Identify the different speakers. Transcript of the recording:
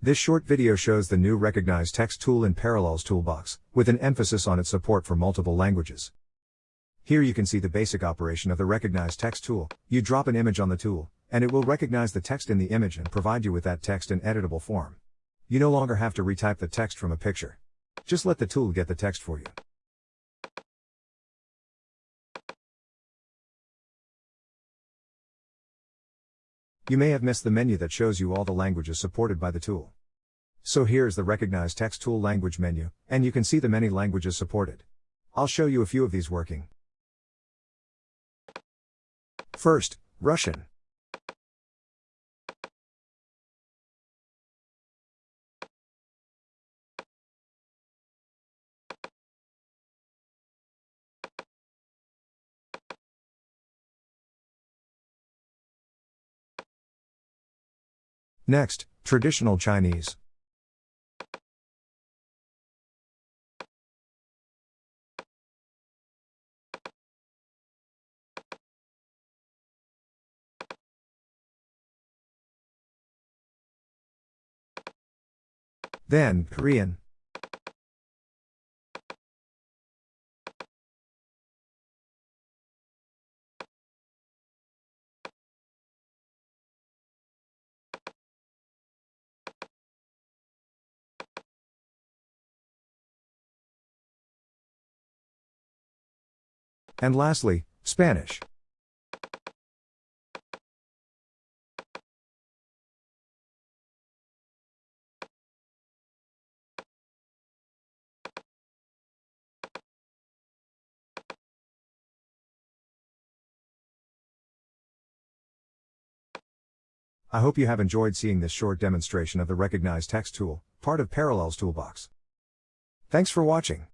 Speaker 1: This short video shows the new Recognize Text tool in Parallels Toolbox, with an emphasis on its support for multiple languages. Here you can see the basic operation of the Recognize Text tool. You drop an image on the tool, and it will recognize the text in the image and provide you with that text in editable form. You no longer have to retype the text from a picture. Just let the tool get the text for you. You may have missed the menu that shows you all the languages supported by the tool. So here's the Recognize Text Tool language menu, and you can see the many languages supported. I'll show you a few of these working. First, Russian. Next, traditional Chinese. Then, Korean. And lastly, Spanish. I hope you have enjoyed seeing this short demonstration of the Recognize Text tool, part of Parallels Toolbox. Thanks for watching.